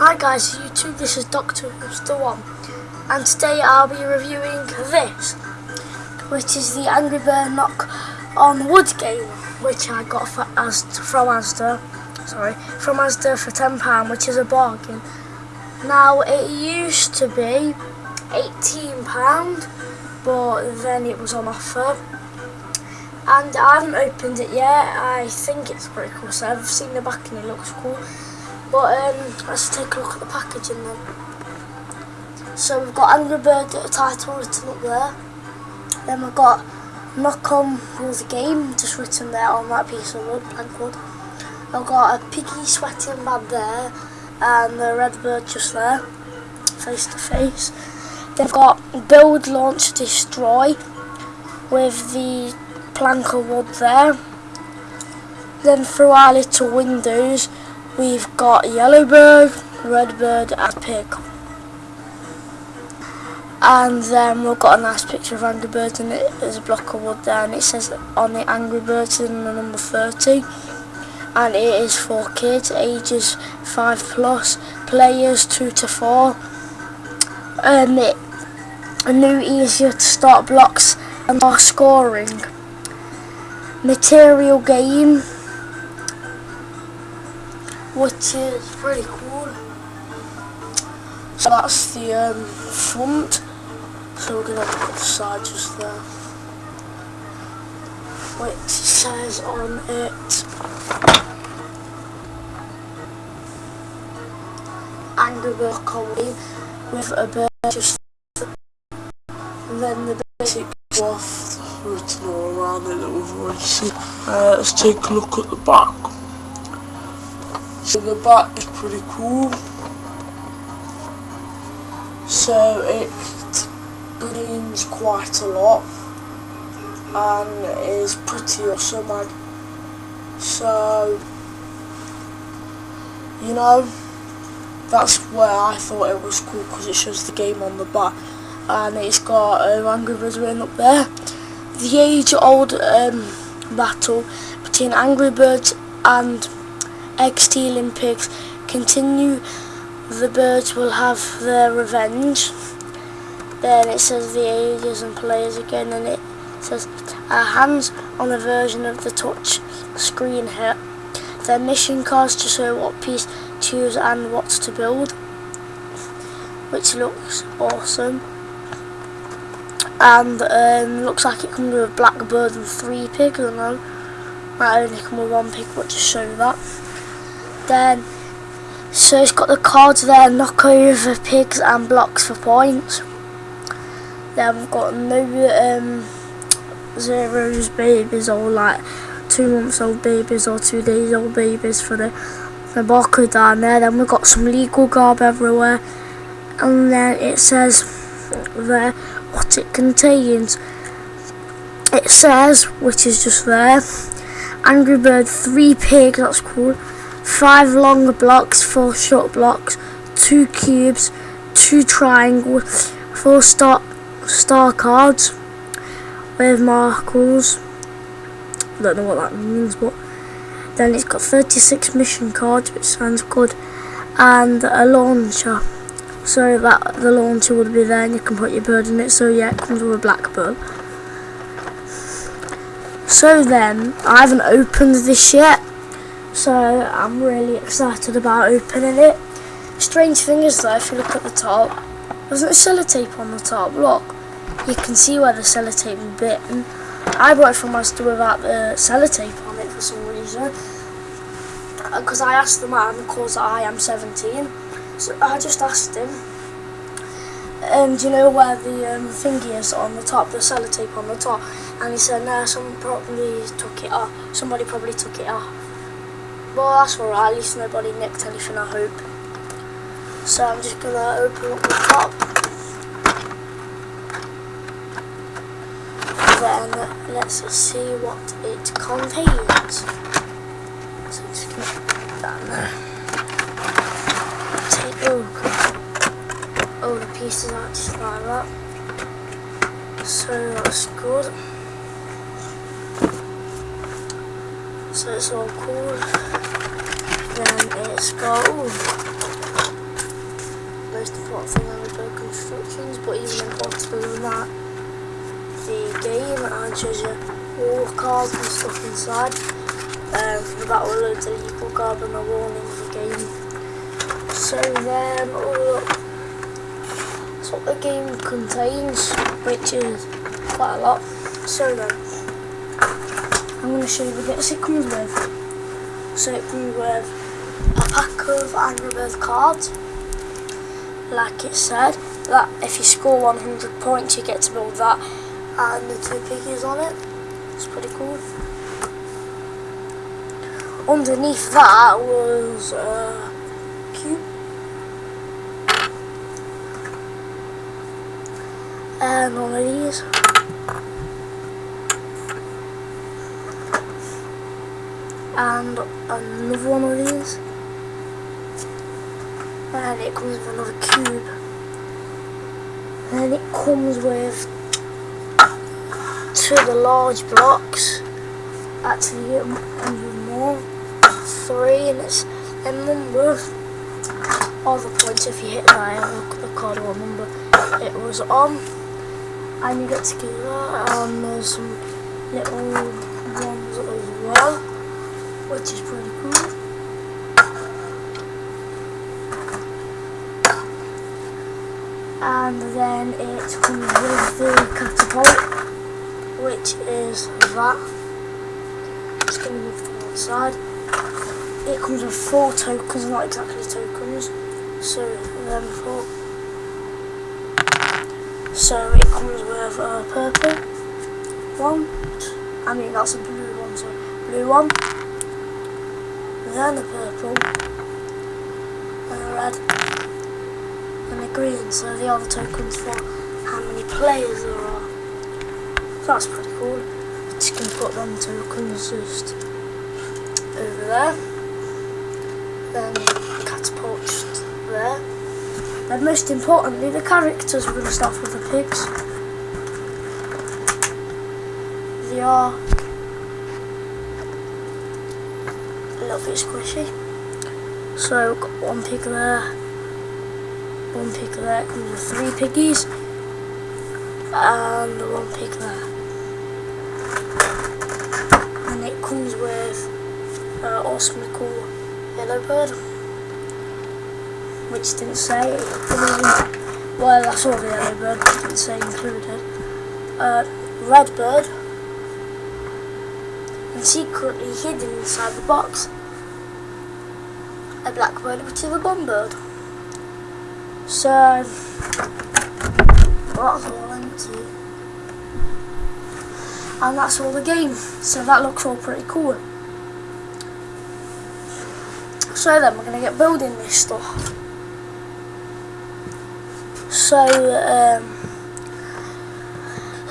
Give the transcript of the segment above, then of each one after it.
Hi guys, YouTube, this is Dr. Hipster One, and today I'll be reviewing this, which is the Angry Bird Knock on Wood game, which I got for, from Asda, sorry, from Asda for £10, which is a bargain. Now, it used to be £18, but then it was on offer, and I haven't opened it yet, I think it's pretty cool, so I've seen the back and it looks cool. But um, let's take a look at the packaging then. So we've got Angry Bird title written up there. Then we've got Knock on with the game just written there on that piece of wood, plank wood. I've got a piggy sweating bad there and the red bird just there, face to face. They've got build, launch, destroy with the plank of wood there. Then through our little windows We've got Yellowbird, Redbird and Pig. And then we've got a nice picture of Angry Birds and it. Is a block of wood there and it says on it Angry Birds in the number 30 and it is for kids ages 5 plus, players 2 to 4 and it a new easier to start blocks and more scoring. Material game which is pretty cool. So that's the um, front. So we're going to put the side just there. Which says on it Angry Bird Comedy with a bird just then the basic waft written all around it that we've already seen. Uh, let's take a look at the back. The back is pretty cool. So it gleams quite a lot and is pretty awesome. And so you know that's where I thought it was cool because it shows the game on the back and it's got um, Angry Birds written up there. The age-old um, battle between Angry Birds and XT Olympics continue, the birds will have their revenge. Then it says the ages and players again, and it says our hands on a version of the touch screen here. Their mission cards to show what piece to use and what to build, which looks awesome. And um, looks like it comes with a black bird and three pigs. I don't know. Might only come with one pig, but just show that. Then, so it's got the cards there, knock over pigs and blocks for points. Then we've got no um, zeros babies or like two months old babies or two days old babies for the, the barcode down there. Then we've got some legal garb everywhere. And then it says there what it contains. It says, which is just there, Angry Bird 3 pig, that's cool five long blocks, four short blocks, two cubes, two triangles, four star star cards with markers. I don't know what that means, but then it's got 36 mission cards, which sounds good, and a launcher. So that the launcher would be there, and you can put your bird in it. So yeah, it comes with a black bird. So then, I haven't opened this yet, so I'm really excited about opening it. Strange thing is though, if you look at the top, there's no sellotape on the top. Look, you can see where the sellotape is bitten. I bought it from Asda without the sellotape on it for some reason. Because uh, I asked the man, because I am 17, so I just asked him, um, do you know where the um, thingy is on the top, the sellotape on the top? And he said, no, someone probably took it off. Somebody probably took it off. Well, that's alright, at least nobody nicked anything, I hope. So I'm just going to open up the top. Then let's see what it contains. So I'm just going to put that in there. Take, oh, oh, the pieces are just like that. So that's good. So it's all cool. Got ooh, most important thing on the constructions, but even important than that, the game and treasure all the cards and stuff inside. Um, that will load the legal card and the warning of the game. So then, oh, that's what the game contains, which is quite a lot. So then, I'm going to show you the bits it comes with. So it comes with a pack of Angry Birds cards, like it said, that if you score 100 points you get to build that and the two piggies on it. It's pretty cool. Underneath that was a cube. And one of these. And another one of these. And it comes with another cube. And it comes with two of the large blocks. Actually, with more. Three, and it's a number of the points if you hit that. The card what number it was on. And you get to get that. And there's some little ones as well, which is pretty cool. And then it comes with the catapult which is that. It's going to move to one side. It comes with four tokens not exactly tokens. So then four. So it comes with a purple one. I mean that's a blue one so blue one. Then a purple. And a red green, so the other tokens for how many players there are. That's pretty cool. Just gonna put them tokens just over there. Then catapult there. And most importantly, the characters. We're gonna start with the pigs. They are a little bit squishy. So got one pig there one pig there comes with three piggies and the one pig there and it comes with uh, awesomely cool yellow bird. Which didn't say well I saw the yellow bird didn't say included. Uh, red bird. And secretly hidden inside the box. A blackbird which is a bomb bird so, that's all empty. And that's all the game. So that looks all pretty cool. So then we're going to get building this stuff. So, um,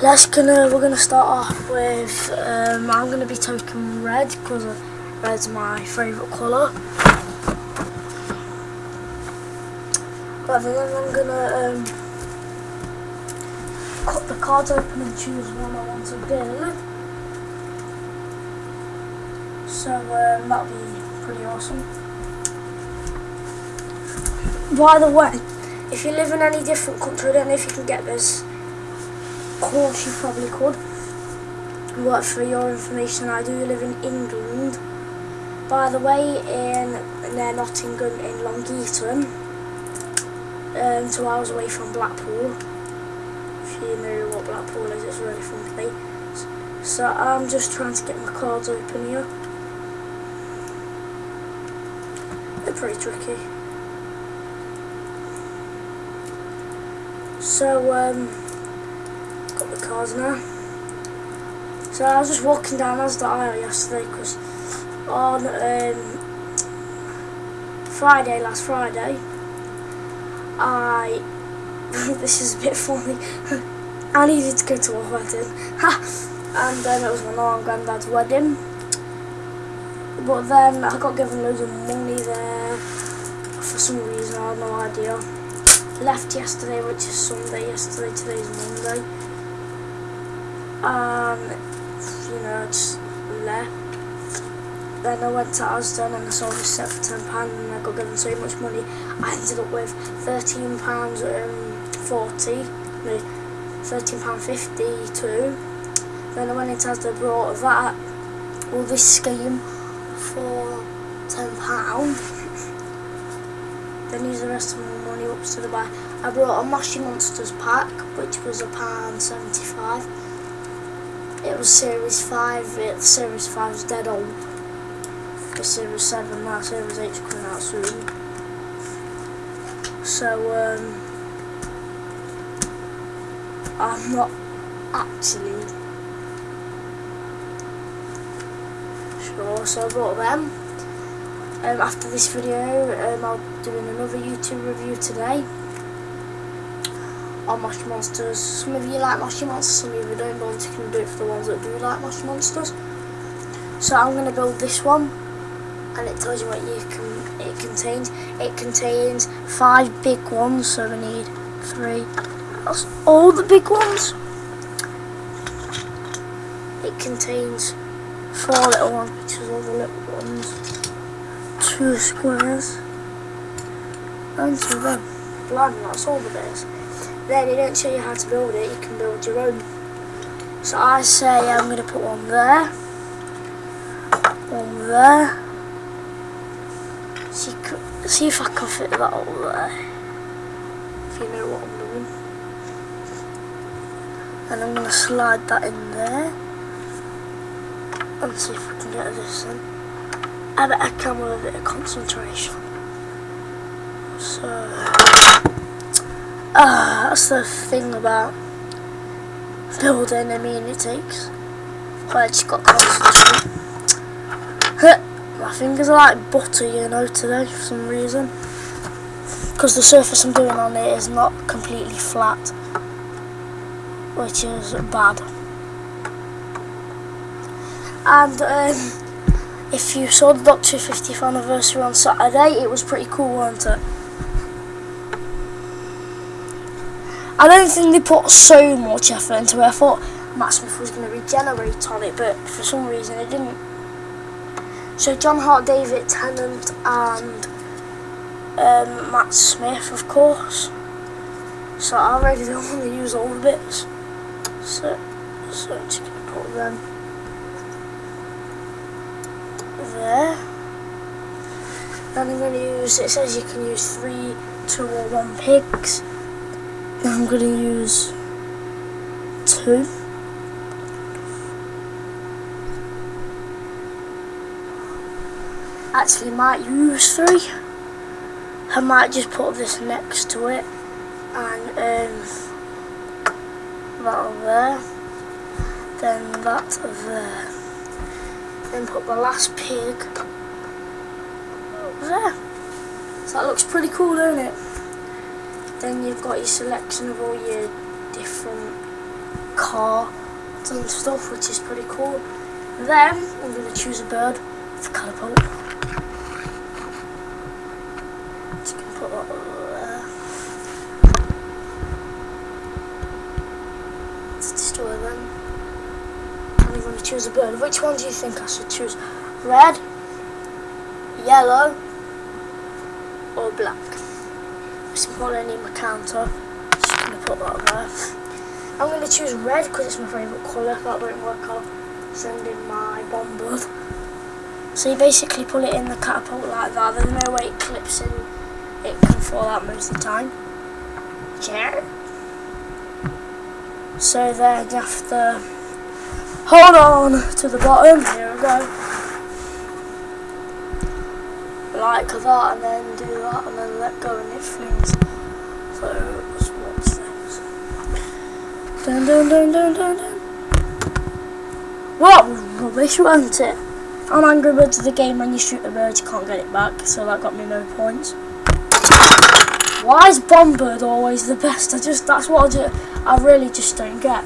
let's gonna, we're going to start off with, um, I'm going to be taking red because red's my favourite colour. But then I'm gonna um, cut the cards open and choose one I want to build. So um, that'll be pretty awesome. By the way, if you live in any different country, I don't know if you can get this. Of course you probably could. But for your information, I do live in England. By the way, in near Nottingham in Long Eaton, um, two hours away from Blackpool. If you know what Blackpool is, it's a really fun place. So I'm just trying to get my cards open here. They're pretty tricky. So, um, got the cards now. So I was just walking down as the aisle yesterday because on um, Friday, last Friday, I this is a bit funny. I needed to go to a wedding, and then it was my mum and granddad's wedding. But then I got given loads of money there for some reason. I have no idea. Left yesterday, which is Sunday. Yesterday, today's Monday. Um, you know, just left. Then I went to Asda and I saw this set for ten pound and I got given so much money. I ended up with thirteen pounds um, forty, no, thirteen pound fifty two. Then I went into Asda, brought that, all this scheme for ten pound. then used the rest of my money up to the buy. I brought a Moshi Monsters pack, which was a pound seventy five. It was Series 5, it, Series 5 is dead old. The Series 7 now, Series 8 is coming out soon. So, um, I'm not actually sure, so I bought them. Um, after this video, um, I'll be doing another YouTube review today on Moshi Monsters. Some of you like Moshi Monsters, some of you don't, but you can do it for the ones that do like Moshi Monsters. So I'm going to build this one, and it tells you what you can it contains. It contains five big ones, so we need three. That's all the big ones. It contains four little ones, which is all the little ones. Two squares. And two of them. That's all the bits then they don't show you how to build it, you can build your own. So I say I'm going to put one there, one there, see, see if I can fit that all there, if you know what I'm doing. And I'm going to slide that in there, and see if I can get this in. I bet I can with a bit of concentration. So... Ah, that's the thing about building. I mean, it takes. But I just got concentrate. My fingers are like butter, you know, today for some reason. Because the surface I'm doing on it is not completely flat, which is bad. And um, if you saw the Doctor 50th anniversary on Saturday, it was pretty cool, wasn't it? I don't think they put so much effort into it. I thought Matt Smith was going to regenerate on it, but for some reason it didn't. So John Hurt, David Tennant, and um, Matt Smith, of course. So I already don't want to use all the bits. So, so I'm just to put them there. Then I'm to use, it says you can use three, two or one pigs. I'm going to use two. Actually, might use three. I might just put this next to it and um, that there, then that over there, then put the last pig there. So that looks pretty cool, doesn't it? Then you've got your selection of all your different cards and stuff, which is pretty cool. Then I'm going to choose a bird for. Just going to. To destroy them. I'm going to choose a bird. Which one do you think I should choose? Red, yellow, or black? Simple any counter. Just gonna put that there. I'm gonna choose red because it's my favourite colour. That won't work, I'll send in my bombard. So you basically pull it in the catapult like that. There's no way it clips in. Fall out most of the time. Yeah. So then you have to hold on to the bottom. Here we go like that and then do that and then let go and it flings. So watch this. Dun dun dun dun dun dun. What rubbish, wasn't it? I'm Angry Birds of the game when you shoot a bird you can't get it back, so that got me no points. Why is Bombird always the best? I just that's what I, do, I really just don't get.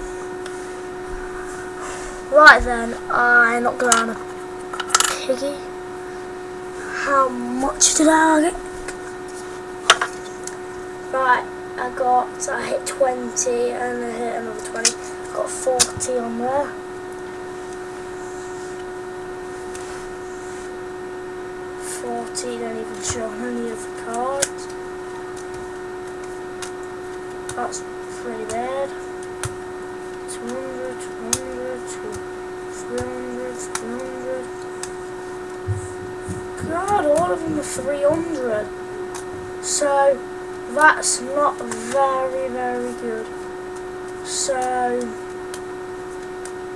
Right then, I knocked around a piggy how much did I get? Right, I got, I hit 20 and I hit another 20. I Got 40 on there. 40, don't even show any of the cards. That's pretty bad. 200, 200, 300, 300. God, all of them are 300. So, that's not very, very good. So,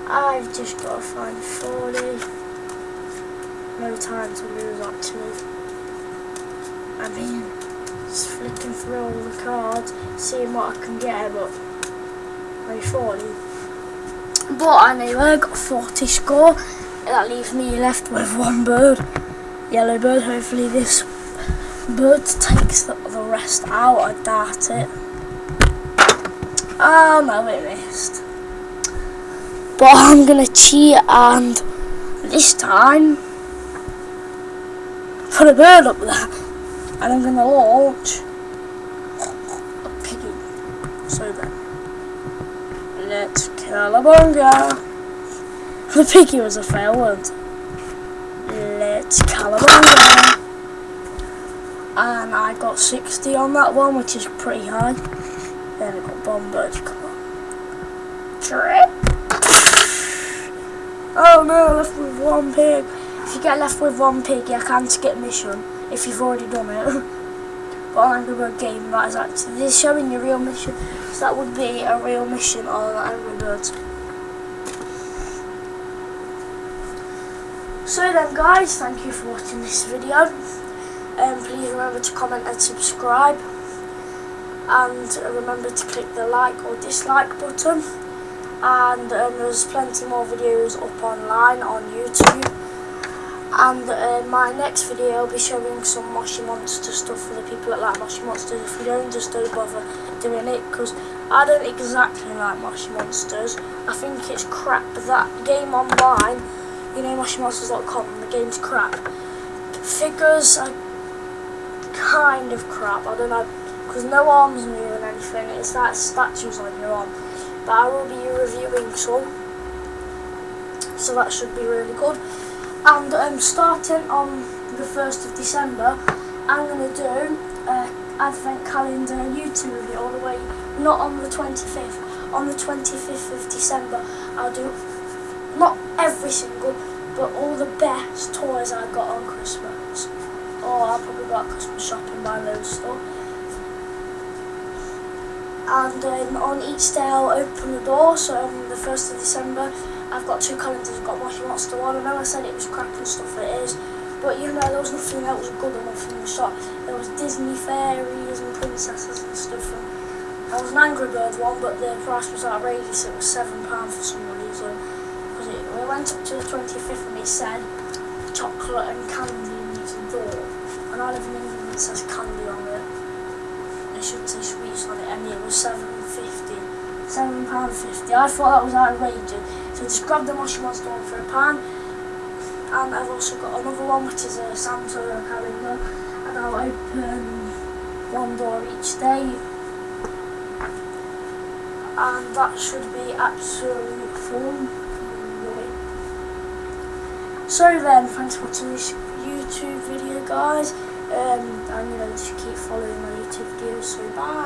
I've just got to find 40. No time to lose actually. I mean, just flicking through all the cards, seeing what I can get, but maybe 40. But anyway, I got 40 score. That leaves me left with one bird. Yellow bird, hopefully this bird takes the, the rest out. I doubt it. Oh no, it missed. But I'm gonna cheat and this time put a bird up there and I'm gonna launch a piggy. So then, let's Calabunga. The piggy was a wasn't it? Let's Calabunga. And I got 60 on that one, which is pretty high. Then I got Bombird. Come on. Trip. Oh no, left with one pig. If you get left with one pig, you can't skip mission if you've already done it. but Angry Bird game, that is actually this is showing your real mission. So that would be a real mission on Angry Birds. So then, guys, thank you for watching this video. Um, please remember to comment and subscribe, and remember to click the like or dislike button and um, there's plenty more videos up online on YouTube and uh, my next video I'll be showing some Moshi Monster stuff for the people that like Moshi Monsters. If you don't just don't bother doing it because I don't exactly like Moshi Monsters. I think it's crap that game online you know MoshiMonsters.com the game's crap. Figures are kind of crap. I don't know because no arms move and anything. It's like statues on your arm. But I will be reviewing some. So that should be really good and um, starting on the 1st of December I'm going to do uh, advent calendar YouTube review all the way not on the 25th on the 25th of December. I'll do not every single but all the best toys I got on Christmas. Or I'll probably go Christmas shopping by loads stuff. And um, on each day I'll open the door, so on the 1st of December I've got two calendars, I've got Moshi Monster one, I know I said it was crap and stuff, it is, but you know there was nothing that was good enough in the shop, there was Disney fairies and princesses and stuff, and there was an Angry Birds one, but the price was outrageous, it was £7 for some reason, because it, we went up to the 25th and it said chocolate and candy in each door, and I live in England it says candy on it. They should say sweets on it, and it was seven fifty. Seven pound fifty. I thought that was outrageous. So I just grab the Moshi Monster one for a pound. And I've also got another one which is a Santa calendar. And I'll open one door each day. And that should be absolutely fun. So then, thanks for watching this YouTube video guys. Um, I'm going to just keep following my YouTube videos, so bye.